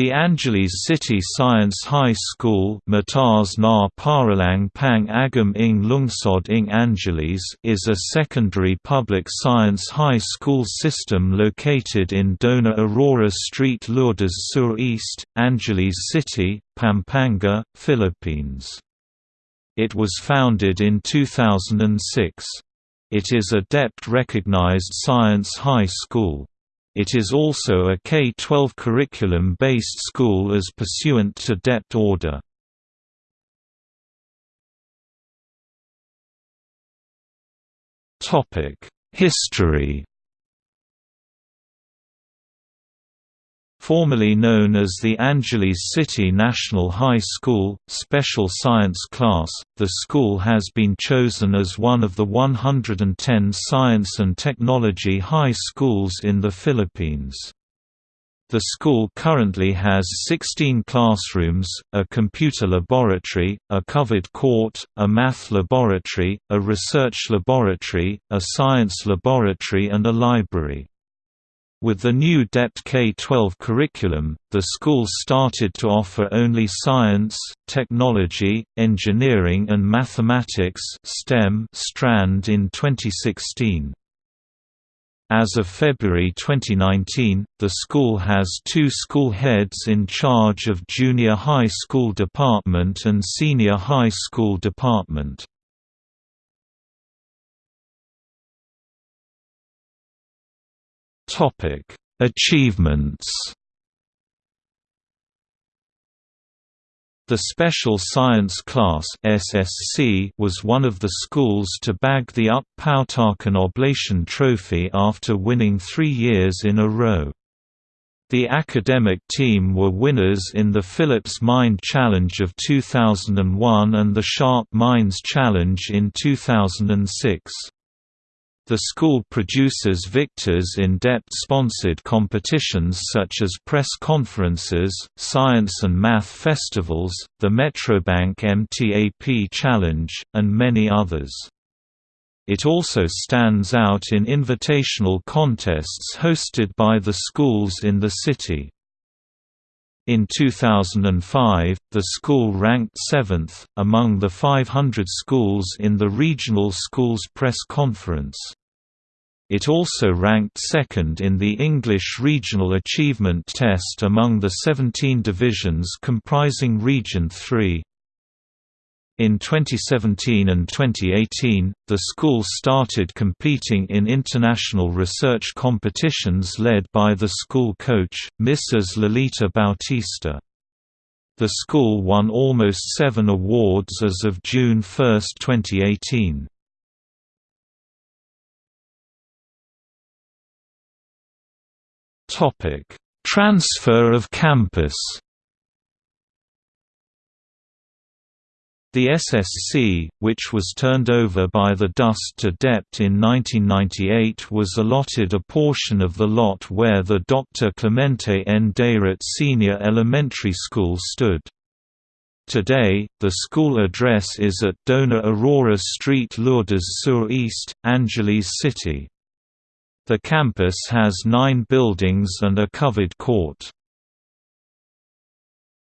The Angeles City Science High School na Paralang Lungsod ng Angeles is a secondary public science high school system located in Dona Aurora Street Lourdes Sur East, Angeles City, Pampanga, Philippines. It was founded in 2006. It is a DepEd-recognized science high school. It is also a K-12 curriculum-based school as pursuant to DepEd order. History Formerly known as the Angeles City National High School, Special Science Class, the school has been chosen as one of the 110 science and technology high schools in the Philippines. The school currently has 16 classrooms, a computer laboratory, a covered court, a math laboratory, a research laboratory, a science laboratory and a library. With the new DepEd K-12 curriculum, the school started to offer only science, technology, engineering and mathematics STEM strand in 2016. As of February 2019, the school has two school heads in charge of junior high school department and senior high school department. Topic: Achievements. The Special Science Class (SSC) was one of the schools to bag the UP Pautakan Oblation Trophy after winning 3 years in a row. The academic team were winners in the Philips Mind Challenge of 2001 and the Sharp Minds Challenge in 2006. The school produces victors in DepEd-sponsored competitions such as press conferences, science and math festivals, the Metrobank MTAP Challenge, and many others. It also stands out in invitational contests hosted by the schools in the city. In 2005, the school ranked 7th, among the 500 schools in the Regional Schools Press Conference. It also ranked second in the English Regional Achievement Test among the 17 divisions comprising Region 3. In 2017 and 2018, the school started competing in international research competitions led by the school coach, Mrs. Lolita Bautista. The school won almost seven awards as of June 1, 2018. Topic: Transfer of campus. The SSC, which was turned over by the DECS to DepEd in 1998 was allotted a portion of the lot where the Dr. Clemente N. Dayrit Senior Elementary School stood. Today, the school address is at Dona Aurora Street Lourdes Sur East, Angeles City. The campus has nine buildings and a covered court.